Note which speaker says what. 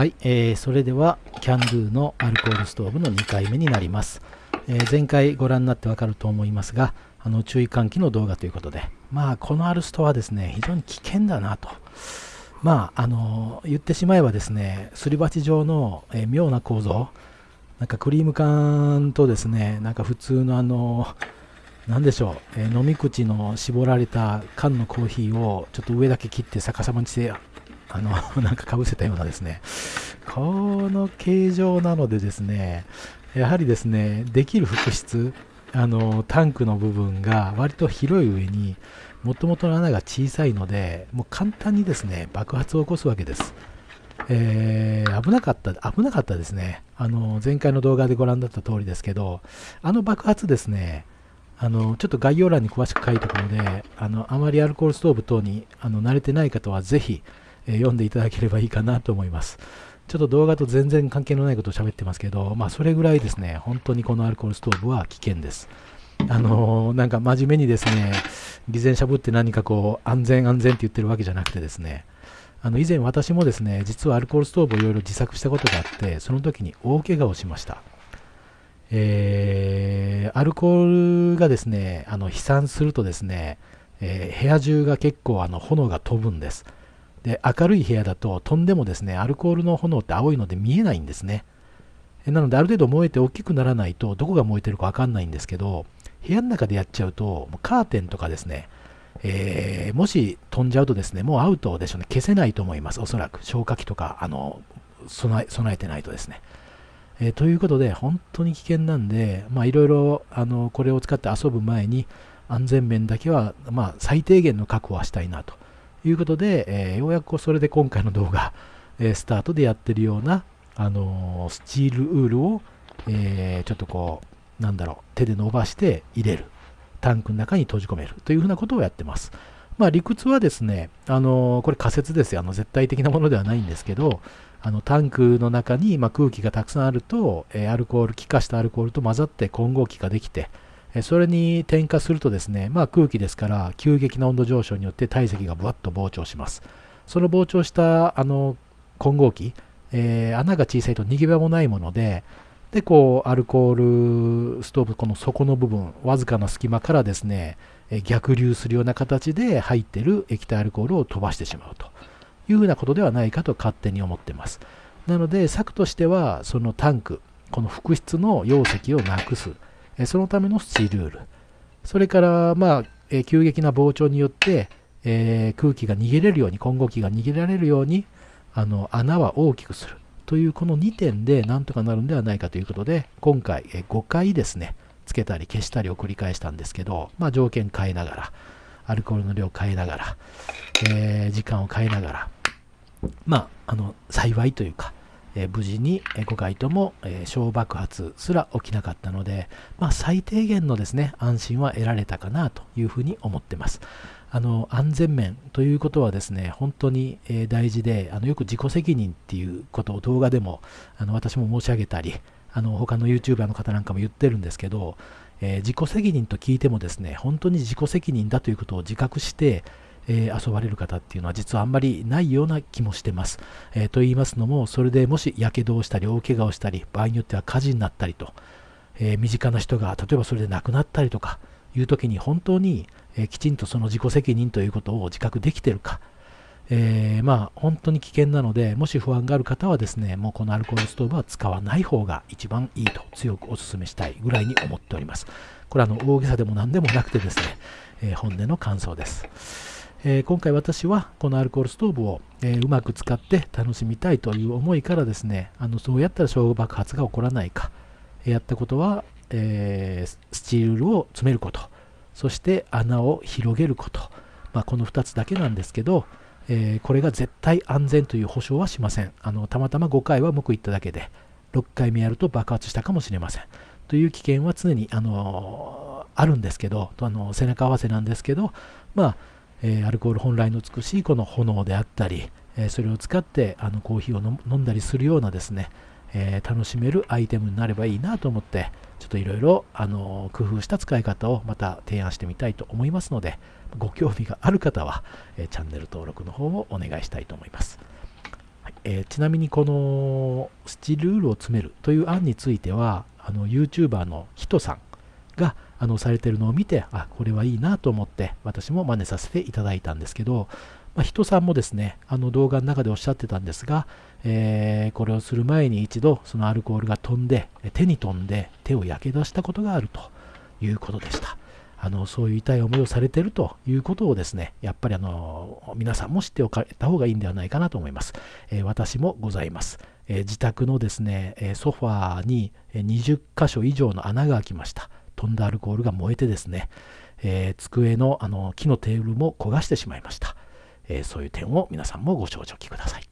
Speaker 1: はい、えー、それではキャンドゥのアルコールストーブの2回目になります、えー、前回ご覧になってわかると思いますがあの注意喚起の動画ということでまあこのアルストはですね非常に危険だなと。まああの言ってしまえばですねすり鉢状の、えー、妙な構造なんかクリーム缶とですねなんか普通のあの何でしょう、えー、飲み口の絞られた缶のコーヒーをちょっと上だけ切って逆さまにしてあの、なんかかぶせたようなですね、この形状なのでですね、やはりですね、できる複質、あの、タンクの部分が割と広い上に、もともとの穴が小さいので、もう簡単にですね、爆発を起こすわけです。えー、危なかった、危なかったですね。あの、前回の動画でご覧だった通りですけど、あの爆発ですね、あの、ちょっと概要欄に詳しく書いておくので、あの、あまりアルコールストーブ等にあの慣れてない方はぜひ、え読んでいただければいいかなと思います。ちょっと動画と全然関係のないことを喋ってますけど、まあそれぐらいですね、本当にこのアルコールストーブは危険です。あのー、なんか真面目にですね、偽善しゃぶって何かこう、安全安全って言ってるわけじゃなくてですね、あの以前私もですね、実はアルコールストーブをいろいろ自作したことがあって、その時に大怪我をしました。えー、アルコールがですね、あの飛散するとですね、えー、部屋中が結構あの炎が飛ぶんです。で明るい部屋だと飛んでもですねアルコールの炎って青いので見えないんですね。なのである程度燃えて大きくならないとどこが燃えてるか分かんないんですけど部屋の中でやっちゃうとカーテンとかですね、えー、もし飛んじゃうとですねもうアウトでしょうね。消せないと思いますおそらく。消火器とかあの備え備えてないとですね、えー、ということで本当に危険なんでいろいろこれを使って遊ぶ前に安全面だけは、まあ、最低限の確保はしたいなと。いうことで、えー、ようやくそれで今回の動画、えー、スタートでやってるような、あのー、スチールウールを、えちょっとこう、なんだろう、手で伸ばして入れる。タンクの中に閉じ込めるというふうなことをやってます。まあ、理屈はですね、あのこれ仮説ですよ。あの絶対的なものではないんですけど、あのタンクの中に、ま空気がたくさんあると、えアルコール、気化したアルコールと混ざって混合気ができて、それに点火するとですね、まあ、空気ですから急激な温度上昇によって体積がぶわっと膨張します。その膨張したあの混合気、えー、穴が小さいと逃げ場もないもので、で、こう、アルコールストーブ、この底の部分、わずかな隙間からですね、逆流するような形で入っている液体アルコールを飛ばしてしまうというふうなことではないかと勝手に思ってます。なので、策としては、そのタンク、この複質の容積をなくす。そのためのスチルール。それから、まあ、急激な膨張によって、えー、空気が逃げれるように、混合気が逃げられるように、あの穴は大きくする。というこの2点でなんとかなるんではないかということで、今回え5回ですね、つけたり消したりを繰り返したんですけど、まあ、条件変えながら、アルコールの量変えながら、えー、時間を変えながら、まあ、あの幸いというか、え無事に5回とも、え小爆発すら起きなかったので、まあ、最低限のですね安心は得られたかなというふうに思ってます。あの安全面ということはですね本当に、え大事であのよく自己責任っていうことを動画でもあの私も申し上げたりあの他の YouTuber の方なんかも言ってるんですけど、えー、自己責任と聞いてもですね本当に自己責任だということを自覚してえー、遊ばれる方っていうのは実はあんまりないような気もしてます。えー、と言いますのも、それでもし火傷をしたり大怪我をしたり、場合によっては火事になったりと、えー、身近な人が例えばそれで亡くなったりとかいう時に本当に、えきちんとその自己責任ということを自覚できてるか、え、まあ本当に危険なので、もし不安がある方はですね、もうこのアルコールストーブは使わない方が一番いいと強くお勧めしたいぐらいに思っております。これはあの大げさでも何でもなくてですね、え、本音の感想です。えー、今回私はこのアルコールストーブを、えー、うまく使って楽しみたいという思いからですね、あのそうやったら小爆発が起こらないか、やったことは、えー、スチールを詰めること、そして穴を広げること、まあ、この2つだけなんですけど、えこれが絶対安全という保証はしません。あのたまたま5回は報いっただけで、6回目やると爆発したかもしれません。という危険は常に、あのあるんですけど、あの背中合わせなんですけど、まあ、えー、アルコール本来の美しいこの炎であったり、え、それを使ってあのコーヒーを飲んだりするようなですね、え、楽しめるアイテムになればいいなと思ってちょっといろいろ工夫した使い方をまた提案してみたいと思いますのでご興味がある方は、えチャンネル登録の方をお願いしたいと思います、はい、えー、ちなみにこのスチルールを詰めるという案についてはあの YouTuber のヒトさんがあのされてるのを見てあこれはいいなと思って私も真似させていただいたんですけど、まあ、人さんもですねあの動画の中でおっしゃってたんですが、えー、これをする前に一度そのアルコールが飛んで手に飛んで手を焼け出したことがあるということでした。あのそういう痛い思いをされてるということをですねやっぱりあの皆さんも知っておかれた方がいいんではないかなと思います、えー、私もございます、えー、自宅のですねソファーに20箇所以上の穴が開きました。飛んだアルコールが燃えてですね、えー、机のあの木のテーブルも焦がしてしまいました、えそういう点を皆さんもご承知おきください。